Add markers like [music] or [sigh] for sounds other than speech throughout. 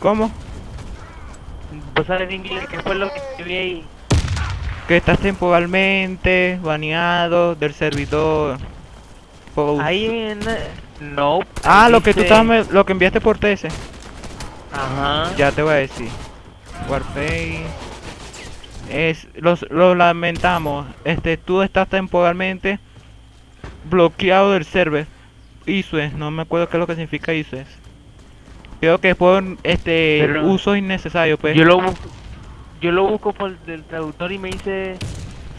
¿Cómo? Vos sabes inglés, ¿qué fue lo que escribí ahí? Que estás temporalmente baneado del servidor. Ahí en... No. ah, ahí lo que tú me- lo que enviaste por TS. Ajá. Ya te voy a decir. Warface. Es, los, lo lamentamos. Este, tú estás temporalmente bloqueado del server. ISUES, no me acuerdo qué es lo que significa ISUES. Creo que por este Pero- uso innecesario, pues. Yo lo busco, yo lo busco por el traductor y me dice,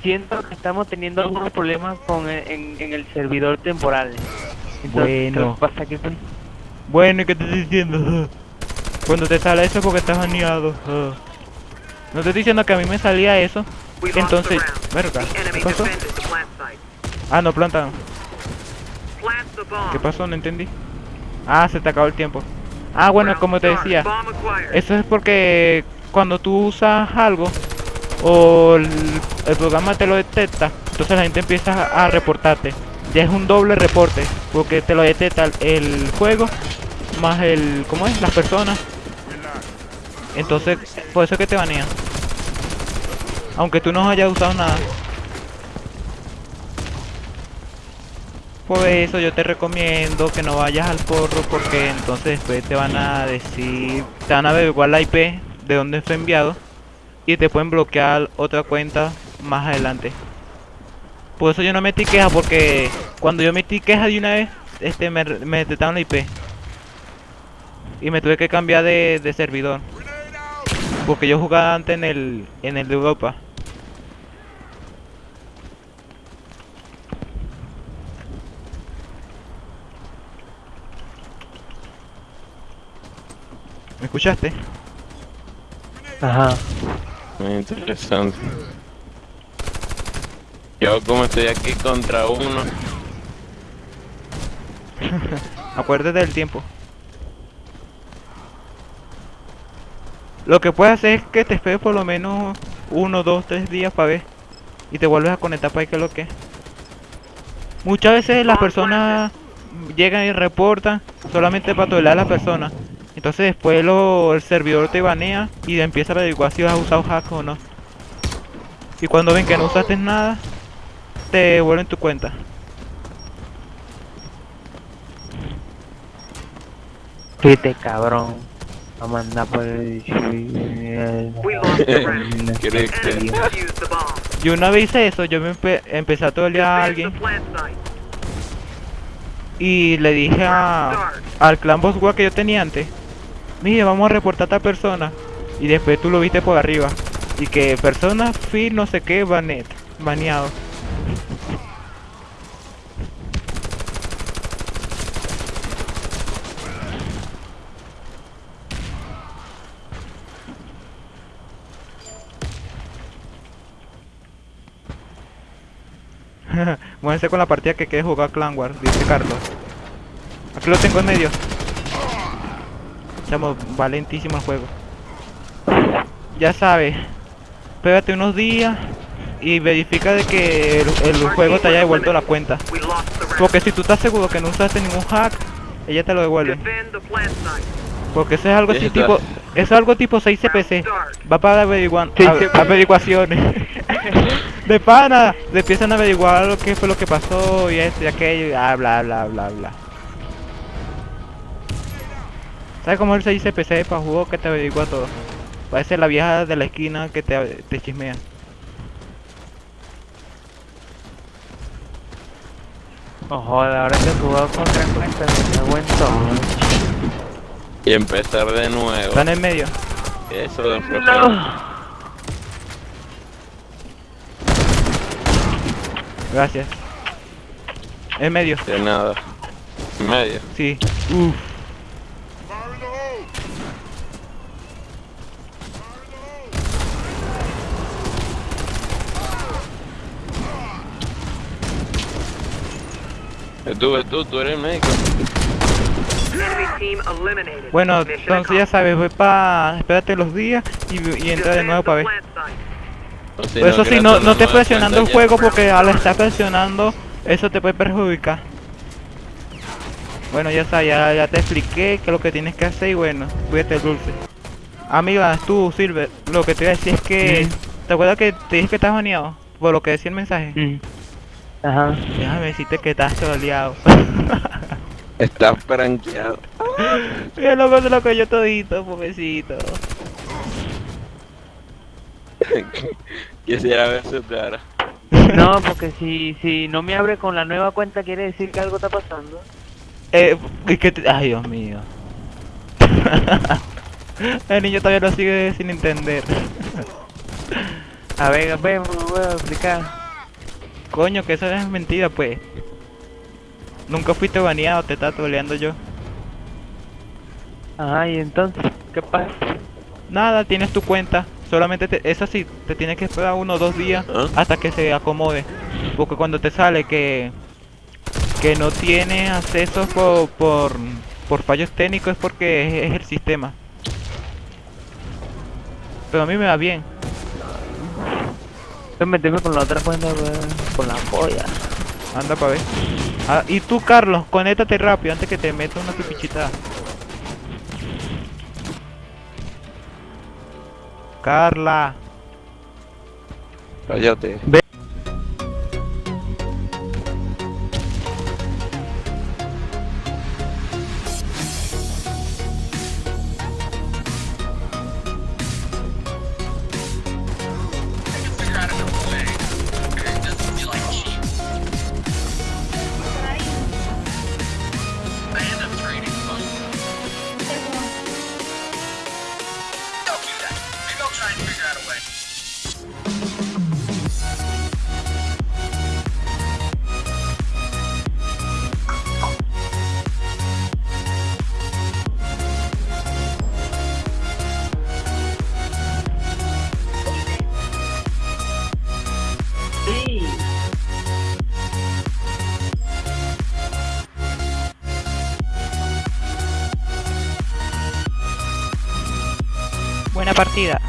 siento que estamos teniendo algunos problemas con el- en, en el servidor temporal. Entonces, Bueno. ¿qué pasa? Bueno, ¿y qué te estoy diciendo? [laughs] Cuando te sale eso es porque estás baneado. [laughs] No te estoy diciendo que a mí me salía eso. Entonces, verga, ¿qué pasó? Ah, no, planta. ¿Qué pasó? No entendí. Ah, se te acabó el tiempo. Ah, bueno, como te decía, eso es porque cuando tú usas algo o el, el programa te lo detecta, entonces la gente empieza a, reportarte. Ya es un doble reporte, porque te lo detecta el, el juego más el, ¿cómo es? Las personas. Entonces, por eso es que te banean. Aunque tú no hayas usado nada. Por eso yo te recomiendo que no vayas al porro porque entonces después te van a decir, te van a averiguar la IP de dónde fue enviado y te pueden bloquear otra cuenta más adelante. Por eso yo no metí queja porque cuando yo metí queja de una vez, este me, me detectaron la IP. Y me tuve que cambiar de, de servidor. Porque yo jugaba antes en el en el de Europa. ¿Me escuchaste? Ajá. Muy interesante. Yo como estoy aquí contra uno, [laughs] Acuérdate del tiempo. Lo que puedes hacer es que te esperes por lo menos uno, dos, tres días para ver. Y te vuelves a conectar para ver qué es lo que es. Muchas veces las personas llegan y reportan solamente para tolerar a la persona. Entonces después lo, el servidor te banea y empieza a averiguar si has usado hack o no. Y cuando ven que no usaste nada, te devuelven tu cuenta. Viste, cabrón. A mandar por el... [laughs] We lost the round. ¿Quieres The enemy que defused the bomb. Yo una vez hice eso, yo me empe- empecé a tolear a alguien y le dije a, al clan Boss War que yo tenía antes, mire, vamos a reportar a esta persona. Y después tú lo viste por arriba. Y que persona, fin, no sé qué, banet, baneado. [laughs] Muévense con la partida que quede jugar Clan War, dice Carlos. Aquí lo tengo en medio. Estamos valentísimo el juego. Ya sabes, pégate unos días y verifica de que el, el juego te haya devuelto la cuenta. Porque si tú estás seguro que no usaste ningún hack, ella te lo devuelve. Porque eso es algo así tipo, eso es algo tipo 6 CPC. Va para averiguar, Sí, a- averiguaciones. [laughs] de pana, le empiezan a averiguar lo que fue lo que pasó y esto y aquello y bla bla bla bla. ¿Sabes cómo es el 6 CPC para juego que te averigua todo? Parece la vieja de la esquina que te, te chismea. Oh, joder, ahora que jugado contra cuenta, me en todo. y empezar de nuevo. Está en el medio. Eso de. No. Gracias. En medio. De nada. Medio. Sí. Uf. Tú, tú, tú eres el médico. Bueno, entonces ya sabes, voy para... Espérate los días y, y entra de nuevo para ver. si eso sí, creas no, no estés presionando el juego porque al estar presionando, eso te puede perjudicar. Bueno, ya está, ya, ya te expliqué qué es lo que tienes que hacer y bueno, cuídate dulce. Amiga, tú, Silver, lo que te iba a decir es que... ¿Te acuerdas que te dije que estás baneado? Por lo que decía el mensaje. Mm. Ajá. Déjame decirte que estás troleado. Estás franqueado. Mira loco se lo cogió todito, pobrecito. [laughs] Quisiera ver su cara. No, porque si, si no me abre con la nueva cuenta quiere decir que algo está pasando. Eh, es que te- Ay, Dios mío. [laughs] El niño todavía lo sigue sin entender. A ver, a ver, me voy a explicar. Coño, que eso es mentira, pues. Nunca fuiste baneado, te estaba troleando yo. Ajá, y entonces, ¿qué pasa? Nada, tienes tu cuenta. Solamente te, esa sí, te tienes que esperar uno o dos días ¿Ah? hasta que se acomode. Porque cuando te sale que que no tiene acceso por, por, por fallos técnicos es porque es, es el sistema. Pero a mí me va bien. Voy a meterme con la otra cuenta, con la polla. Anda para ver. Ah, y tú, Carlos, conéctate rápido antes que te meta una pipichita. Carla. Cállate. try and figure out a way. Partida.